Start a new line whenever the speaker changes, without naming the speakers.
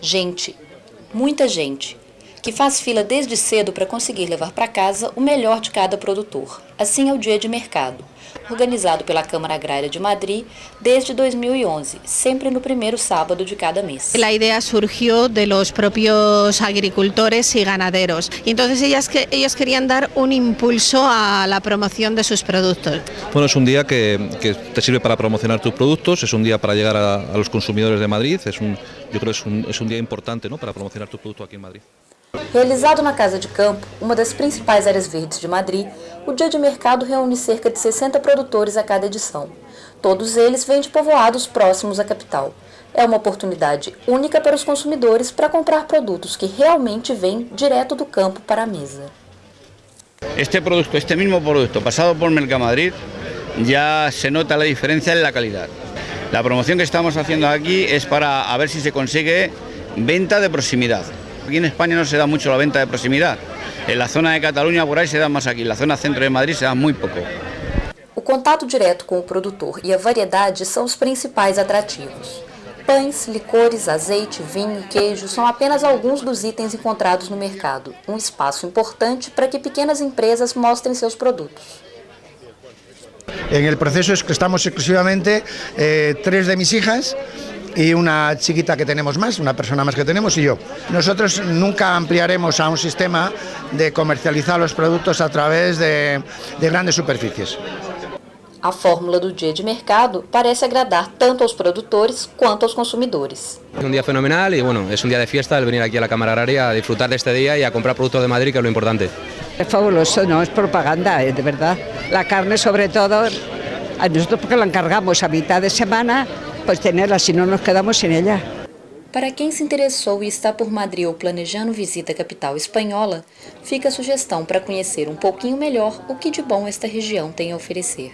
Gente, muita gente, que faz fila desde cedo para conseguir levar para casa o melhor de cada produtor. Assim é o dia de mercado, organizado pela Câmara Agrária de Madrid desde 2011, sempre no primeiro sábado de cada mes.
La idea surgió de los propios agricultores y ganaderos. Y entonces ellas que, ellos querían dar un impulso a la promoción de sus productos.
Bueno, es un día que, que te sirve para promocionar tus productos, es un día para llegar a, a los consumidores de Madrid, es un, yo creo que es un, es un día importante ¿no? para promocionar tu producto aquí en Madrid.
Realizado na Casa de Campo, uma das principais áreas verdes de Madrid, o Dia de Mercado reúne cerca de 60 produtores a cada edição. Todos eles vêm de povoados próximos à capital. É uma oportunidade única para os consumidores para comprar produtos que realmente vêm direto do campo para a mesa.
Este producto, este mismo producto, pasado por Mercamadrid, ya se nota la diferencia en la calidad. La promoción que estamos haciendo aquí es para a ver si se consigue venta de proximidad. Aquí en España no se da mucho la venta de proximidad. En la zona de Cataluña por ahí se da más aquí, en la zona centro de Madrid se da muy poco.
O contato direto com o produtor e a variedade são os principais atrativos. Pães, licores, azeite, vinho e queijo são apenas alguns dos itens encontrados no mercado, um espaço importante para que pequenas empresas mostrem seus produtos.
En el proceso es que estamos exclusivamente eh, tres de mis hijas y una chiquita que tenemos más, una persona más que tenemos y yo. Nosotros nunca ampliaremos a un sistema de comercializar los productos a través de, de grandes superficies.
A fórmula do dia de mercado parece agradar tanto aos produtores quanto aos consumidores.
Es un día fenomenal y bueno, es un día de fiesta el venir aquí a la Cámara Agraria a disfrutar de este día y a comprar productos de Madrid, que es lo importante.
Es fabuloso, no es propaganda, eh, de verdad. La carne sobre todo, a nosotros porque la encargamos a mitad de semana, pues tenerla, si no nos quedamos sin ella.
Para quem se interessou e está por Madrid ou planejando visita à capital espanhola, fica a sugestão para conhecer um pouquinho melhor o que de bom esta região tem a oferecer.